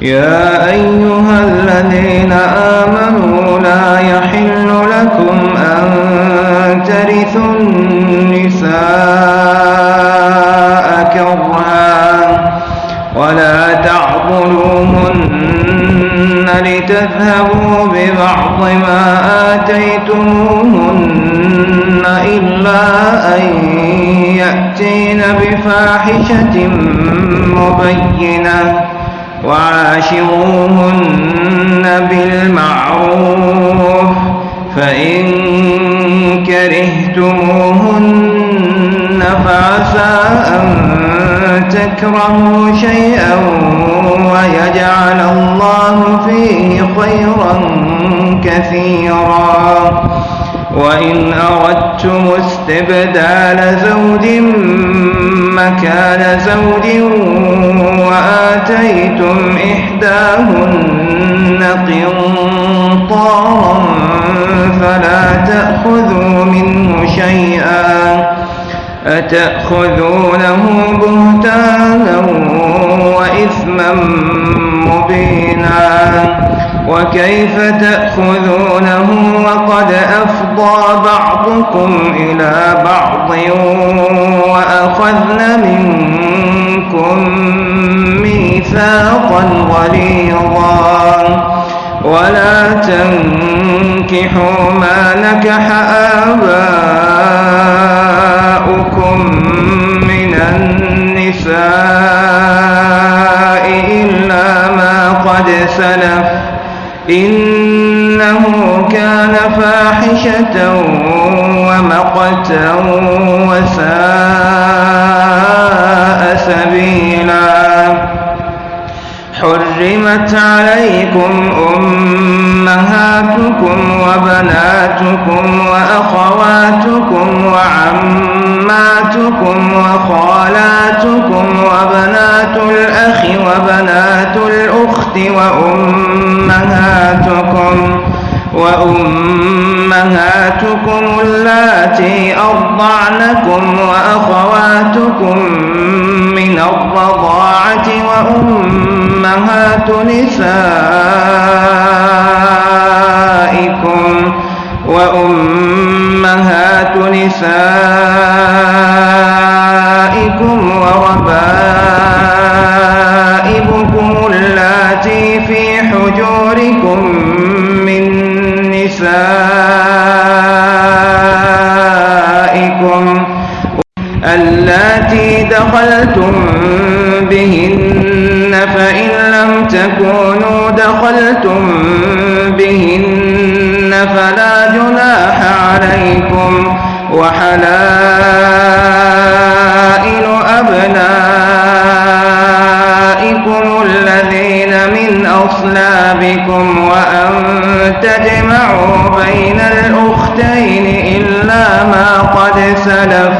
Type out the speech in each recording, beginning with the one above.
يا أيها الذين آمنوا لا يحل لكم أن ترثوا النساء كرها ولا تعضلوهن لتذهبوا ببعض ما آتيتموهن إلا أن يأتين بفاحشة مبينة. وعاشروهن بالمعروف فإن كرهتموهن فعسى أن تكرهوا شيئا ويجعل الله فيه خيرا كثيرا. وإن أردتم استبدال زوج مكان زوج وآتيتم إحداهن قنطارا فلا تأخذوا منه شيئا أتأخذونه بهتانا وإثما مبينا وكيف تأخذونه وقد أفضى بعضكم إلى بعض وأخذن منكم ميثاقا غليظا. ولا تنكحوا ما نكح آباؤكم من النساء إلا ما قد سلف. إنه كان فاحشة ومقتا وساء سبيلا. حرمت عليكم أمهاتكم وبناتكم وأخواتكم وعماتكم وخالاتكم وبنات الأخ وبنات الأخت وأمهاتكم وأمهاتكم اللاتي أرضعنكم وأخواتكم من الرضاعة وأمهات نسائكم وأمهات نسائكم دخلتم بهن فلا جناح عليكم وحلائل أبنائكم الذين من أصلابكم وأن تجمعوا بين الأختين إلا ما قد سلف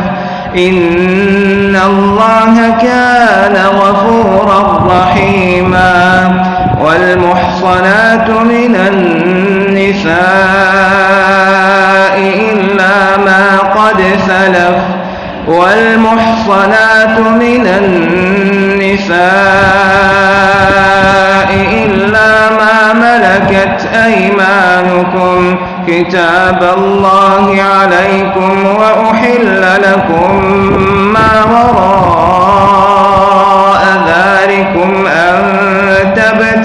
إن الله كان غفورا رحيما والمحصنات من النساء إلا ما قد سلف والمحصنات من النساء إلا ما ملكت أيمانكم كتاب الله عليكم وأحل لكم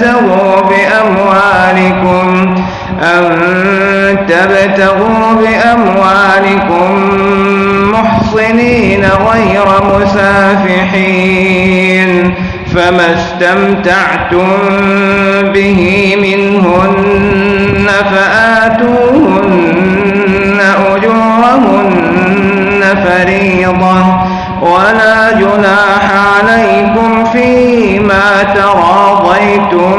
تبتغوا بأموالكم أن تبتغوا بأموالكم محصنين غير مسافحين فما استمتعتم به منهن فآتوهن أجورهن فريضة ولا جناح عليكم فيما تراضيتم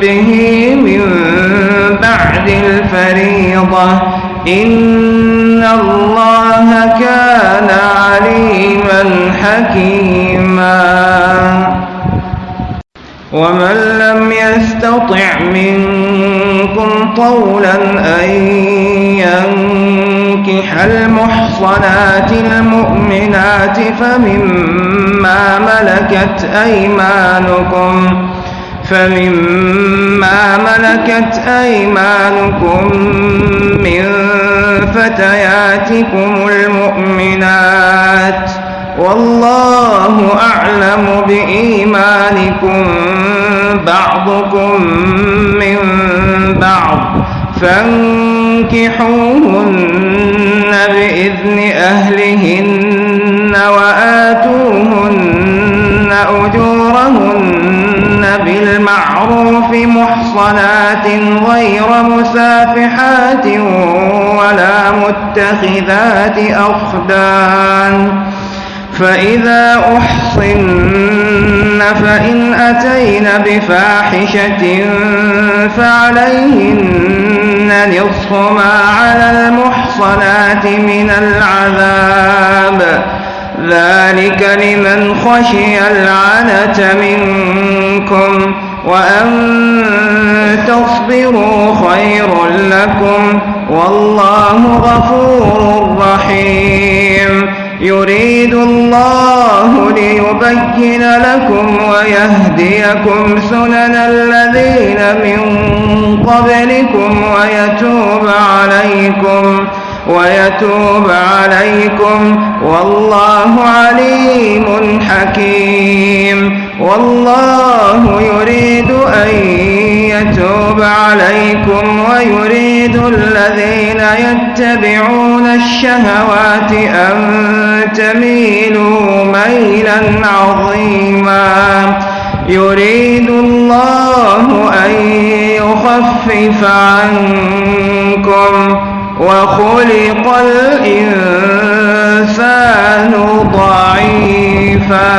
به من بعد الفريضة. إن الله كان عليما حكيما. ومن لم يستطع منكم طولا أن ينكح المحصنات المؤمنات فمما ملكت أيمانكم فمما ملكت أيمانكم من فتياتكم المؤمنات والله أعلم بإيمانكم بعضكم من بعض فانكحوهن بإذن أهلهن وآتوهن أجورهن بالمعروف محصنات غير مسافحات ولا متخذات أخدان فإذا أحصن فإن أتين بفاحشة فعليهن نصف ما على المحصنات من العذاب. ذلك لمن خشي العنة منكم وأن تصبروا خير لكم. والله غفور رحيم. يريد الله ليبين لكم ويهديكم سنن الذين من قبلكم ويتوب عليكم ويتوب عليكم. والله عليم حكيم. والله يريد أن يتوب عليكم ويريد الذين يتبعون الشهوات أن تميلوا ميلا عظيما. يريد الله أن يخفف عنكم وخلق الإنسان ضعيفا.